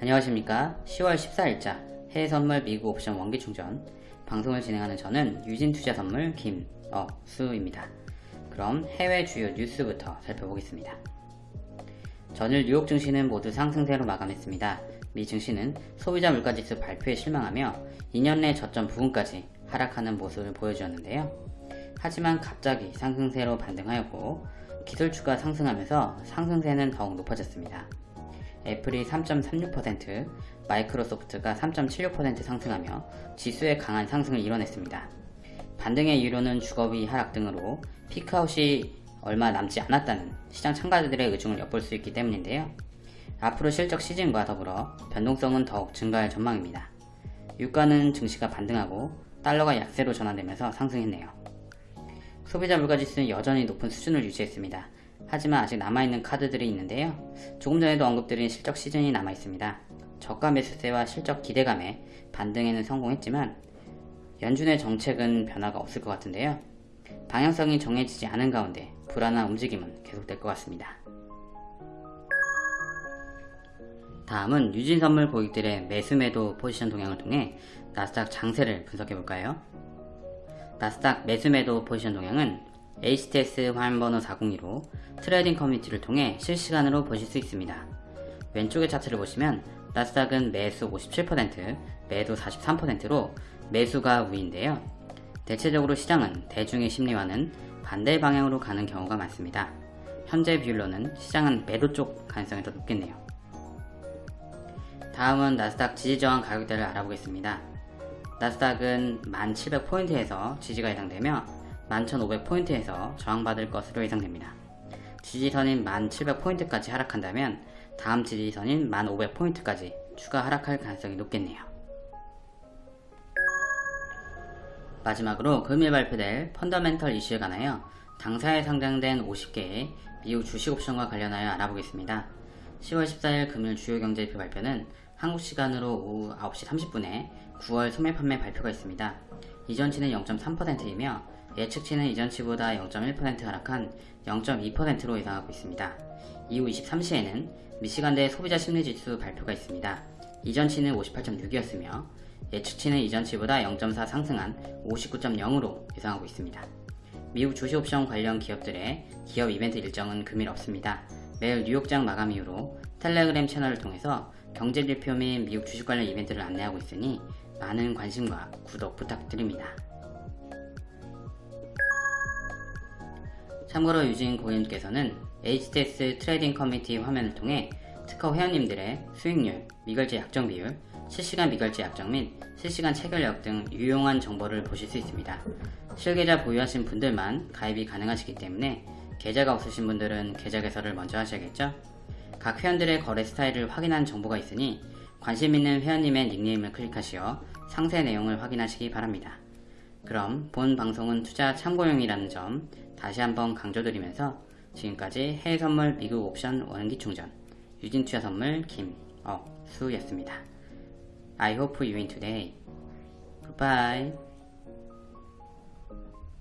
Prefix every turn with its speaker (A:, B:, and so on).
A: 안녕하십니까? 10월 14일자 해외선물 미국 옵션 원기충전. 방송을 진행하는 저는 유진투자선물 김어수입니다. 그럼 해외 주요 뉴스부터 살펴보겠습니다. 전일 뉴욕 증시는 모두 상승세로 마감했습니다. 미 증시는 소비자 물가지수 발표에 실망하며 2년 내 저점 부근까지 하락하는 모습을 보여주었는데요. 하지만 갑자기 상승세로 반등하였고 기술주가 상승하면서 상승세는 더욱 높아졌습니다 애플이 3.36%, 마이크로소프트가 3.76% 상승하며 지수의 강한 상승을 이뤄냈습니다. 반등의 이유로는 주거비 하락 등으로 피크아웃이 얼마 남지 않았다는 시장 참가자들의 의중을 엿볼 수 있기 때문인데요. 앞으로 실적 시즌과 더불어 변동성은 더욱 증가할 전망입니다. 유가는 증시가 반등하고 달러가 약세로 전환되면서 상승했네요. 소비자 물가지수는 여전히 높은 수준을 유지했습니다. 하지만 아직 남아있는 카드들이 있는데요. 조금 전에도 언급드린 실적 시즌이 남아있습니다. 저가 매수세와 실적 기대감에 반등에는 성공했지만 연준의 정책은 변화가 없을 것 같은데요. 방향성이 정해지지 않은 가운데 불안한 움직임은 계속될 것 같습니다. 다음은 유진선물 고객들의 매수매도 포지션 동향을 통해 나스닥 장세를 분석해볼까요? 나스닥 매수매도 포지션 동향은 HTS 화면번호 402로 trading 커뮤니티를 통해 실시간으로 보실 수 있습니다. 왼쪽의 차트를 보시면 나스닥은 매수 57%, 매도 43%로 매수가 우위인데요. 대체적으로 시장은 대중의 심리와는 반대 방향으로 가는 경우가 많습니다. 현재 비율로는 시장은 매도 쪽 가능성이 더 높겠네요. 다음은 나스닥 지지저항 가격대를 알아보겠습니다. 나스닥은 1700포인트에서 지지가 예상되며 11,500포인트에서 저항받을 것으로 예상됩니다. 지지선인 1,700포인트까지 하락한다면 다음 지지선인 1,500포인트까지 추가 하락할 가능성이 높겠네요. 마지막으로 금일 발표될 펀더멘털 이슈에 관하여 당사에 상장된 50개의 미국 주식 옵션과 관련하여 알아보겠습니다. 10월 14일 금일 주요 경제지표 발표는 한국 시간으로 오후 9시 30분에 9월 소매 판매 발표가 있습니다. 이전치는 0.3%이며 예측치는 이전치보다 0.1% 하락한 0.2%로 예상하고 있습니다. 이후 23시에는 미시간대 소비자 심리지수 발표가 있습니다. 이전치는 58.6이었으며 예측치는 이전치보다 0.4 상승한 59.0으로 예상하고 있습니다. 미국 주식옵션 관련 기업들의 기업 이벤트 일정은 금일 없습니다. 매일 뉴욕장 마감 이후로 텔레그램 채널을 통해서 경제지표 및 미국 주식 관련 이벤트를 안내하고 있으니 많은 관심과 구독 부탁드립니다. 참고로 유진 고객님께서는 HTS trading 커뮤니티 화면을 통해 특허 회원님들의 수익률, 미결제 약정 비율, 실시간 미결제 약정 및 실시간 체결력 등 유용한 정보를 보실 수 있습니다. 실계좌 보유하신 분들만 가입이 가능하시기 때문에 계좌가 없으신 분들은 계좌 개설을 먼저 하셔야겠죠? 각 회원들의 거래 스타일을 확인한 정보가 있으니 관심 있는 회원님의 닉네임을 클릭하시어 상세 내용을 확인하시기 바랍니다. 그럼 본 방송은 투자 참고용이라는 점 다시 한번 강조드리면서 지금까지 해외선물 미국 옵션 원기충전 유진투자선물 김어수였습니다. I hope you win today. Goodbye.